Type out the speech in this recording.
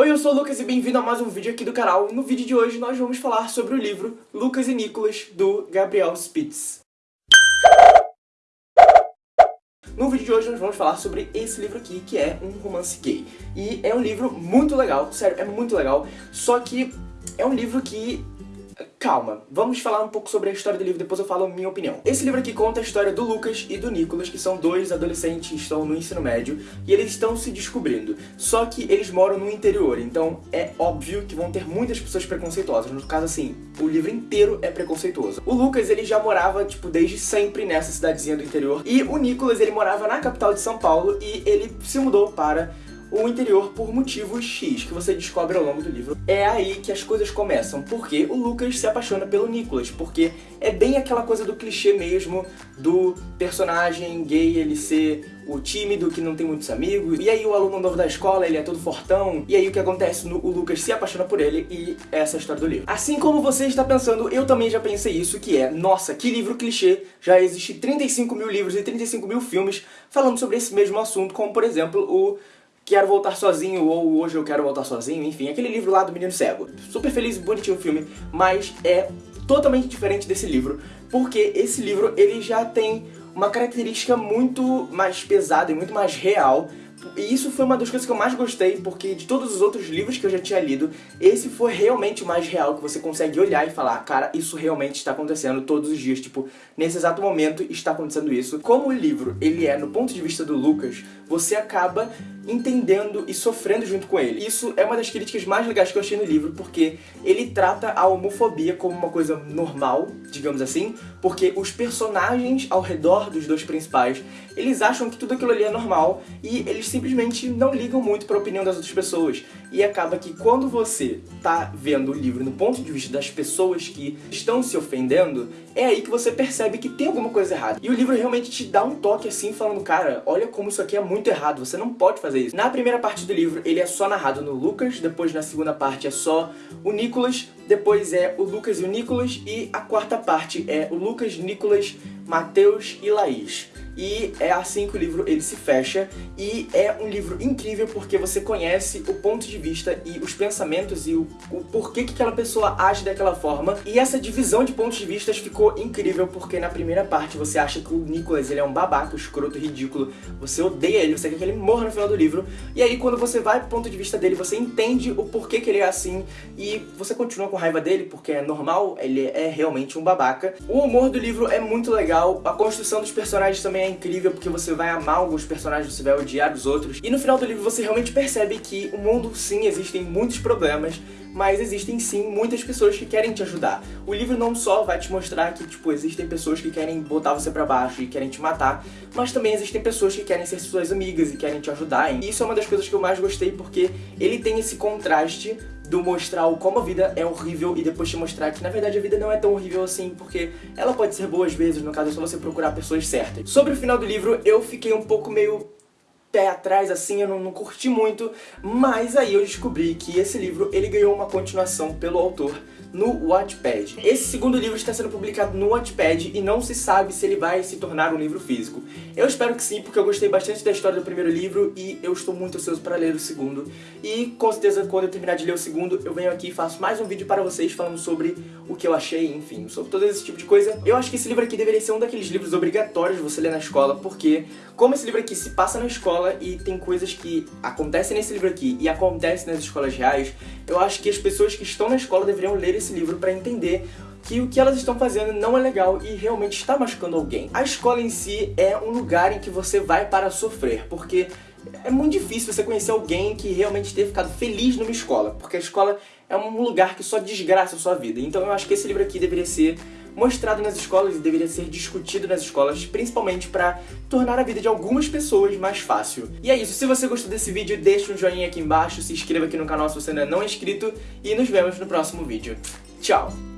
Oi, eu sou o Lucas e bem-vindo a mais um vídeo aqui do canal. No vídeo de hoje nós vamos falar sobre o livro Lucas e Nicolas, do Gabriel Spitz. No vídeo de hoje nós vamos falar sobre esse livro aqui, que é um romance gay. E é um livro muito legal, sério, é muito legal, só que é um livro que Calma, vamos falar um pouco sobre a história do livro, depois eu falo a minha opinião. Esse livro aqui conta a história do Lucas e do Nicolas, que são dois adolescentes que estão no ensino médio, e eles estão se descobrindo. Só que eles moram no interior, então é óbvio que vão ter muitas pessoas preconceituosas. No caso, assim, o livro inteiro é preconceituoso. O Lucas, ele já morava, tipo, desde sempre nessa cidadezinha do interior, e o Nicolas, ele morava na capital de São Paulo, e ele se mudou para o interior por motivos X, que você descobre ao longo do livro. É aí que as coisas começam, porque o Lucas se apaixona pelo Nicholas, porque é bem aquela coisa do clichê mesmo, do personagem gay ele ser o tímido, que não tem muitos amigos, e aí o aluno novo da escola, ele é todo fortão, e aí o que acontece? o Lucas se apaixona por ele, e essa é a história do livro. Assim como você está pensando, eu também já pensei isso, que é, nossa, que livro clichê, já existe 35 mil livros e 35 mil filmes falando sobre esse mesmo assunto, como por exemplo o Quero Voltar Sozinho ou Hoje Eu Quero Voltar Sozinho, enfim, aquele livro lá do Menino Cego. Super feliz e bonitinho o filme, mas é totalmente diferente desse livro, porque esse livro ele já tem uma característica muito mais pesada e muito mais real e isso foi uma das coisas que eu mais gostei, porque de todos os outros livros que eu já tinha lido, esse foi realmente o mais real, que você consegue olhar e falar, cara, isso realmente está acontecendo todos os dias, tipo, nesse exato momento está acontecendo isso. Como o livro, ele é no ponto de vista do Lucas, você acaba entendendo e sofrendo junto com ele. Isso é uma das críticas mais legais que eu achei no livro, porque ele trata a homofobia como uma coisa normal, digamos assim, porque os personagens ao redor dos dois principais, eles acham que tudo aquilo ali é normal e eles simplesmente não ligam muito para a opinião das outras pessoas. E acaba que quando você tá vendo o livro no ponto de vista das pessoas que estão se ofendendo, é aí que você percebe que tem alguma coisa errada. E o livro realmente te dá um toque assim, falando, cara, olha como isso aqui é muito errado, você não pode fazer isso. Na primeira parte do livro, ele é só narrado no Lucas, depois na segunda parte é só o Nicolas, depois é o Lucas e o Nicolas, e a quarta parte é o Lucas, Nicolas, Mateus e Laís. E é assim que o livro ele se fecha, e é um livro incrível porque você conhece o ponto de vista e os pensamentos e o, o porquê que aquela pessoa age daquela forma. E essa divisão de pontos de vista ficou incrível porque na primeira parte você acha que o Nicholas ele é um babaca, escroto, ridículo, você odeia ele, você quer que ele morra no final do livro, e aí quando você vai pro ponto de vista dele, você entende o porquê que ele é assim, e você continua com raiva dele porque é normal, ele é realmente um babaca. O humor do livro é muito legal, a construção dos personagens também é é incrível porque você vai amar alguns personagens, você vai odiar os outros. E no final do livro você realmente percebe que o mundo, sim, existem muitos problemas, mas existem sim muitas pessoas que querem te ajudar. O livro não só vai te mostrar que, tipo, existem pessoas que querem botar você pra baixo e querem te matar, mas também existem pessoas que querem ser suas amigas e querem te ajudar. E isso é uma das coisas que eu mais gostei porque ele tem esse contraste do mostrar o como a vida é horrível e depois te mostrar que na verdade a vida não é tão horrível assim, porque ela pode ser boa às vezes, no caso é só você procurar pessoas certas. Sobre o final do livro, eu fiquei um pouco meio pé atrás, assim, eu não, não, curti muito, mas aí eu descobri que esse livro, ele ganhou uma continuação pelo autor no Wattpad. Esse segundo livro está sendo publicado no Wattpad e não se sabe se ele vai se tornar um livro físico. Eu espero que sim, porque eu gostei bastante da história do primeiro livro e eu estou muito ansioso para ler o segundo. E com certeza quando eu terminar de ler o segundo, eu venho aqui e faço mais um vídeo para vocês falando sobre o que eu achei, enfim, sobre todo esse tipo de coisa. Eu acho que esse livro aqui deveria ser um daqueles livros obrigatórios de você ler na escola, porque como esse livro aqui se passa na escola e tem coisas que acontecem nesse livro aqui e acontecem nas escolas reais, eu acho que as pessoas que estão na escola deveriam ler esse livro para entender que o que elas estão fazendo não é legal e realmente está machucando alguém. A escola em si é um lugar em que você vai para sofrer, porque é muito difícil você conhecer alguém que realmente tenha ficado feliz numa escola, porque a escola é um lugar que só desgraça a sua vida. Então eu acho que esse livro aqui deveria ser mostrado nas escolas e deveria ser discutido nas escolas, principalmente para tornar a vida de algumas pessoas mais fácil. E é isso, se você gostou desse vídeo, deixa um joinha aqui embaixo, se inscreva aqui no canal se você ainda não é inscrito e nos vemos no próximo vídeo. Tchau!